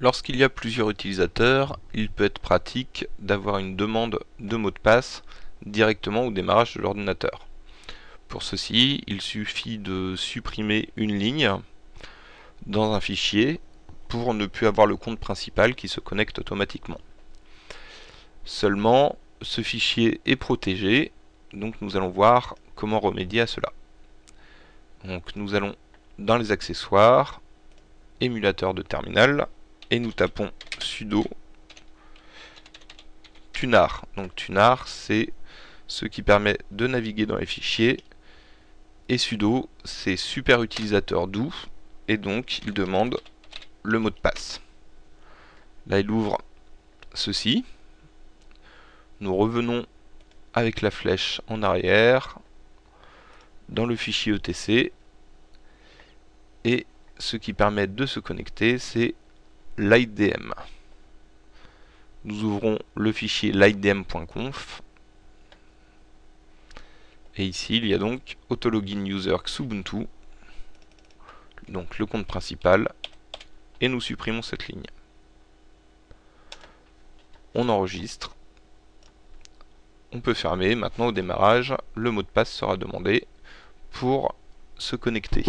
Lorsqu'il y a plusieurs utilisateurs, il peut être pratique d'avoir une demande de mot de passe directement au démarrage de l'ordinateur. Pour ceci, il suffit de supprimer une ligne dans un fichier pour ne plus avoir le compte principal qui se connecte automatiquement. Seulement, ce fichier est protégé, donc nous allons voir comment remédier à cela. Donc nous allons dans les accessoires, émulateur de terminal, et nous tapons sudo tunar. Donc tunar, c'est ce qui permet de naviguer dans les fichiers. Et sudo, c'est super utilisateur doux, et donc il demande le mot de passe. Là, il ouvre ceci. Nous revenons avec la flèche en arrière dans le fichier etc et ce qui permet de se connecter c'est l'IDM. Nous ouvrons le fichier l'idm.conf et ici il y a donc autologin user Xubuntu donc le compte principal et nous supprimons cette ligne. On enregistre. On peut fermer. Maintenant au démarrage, le mot de passe sera demandé pour se connecter.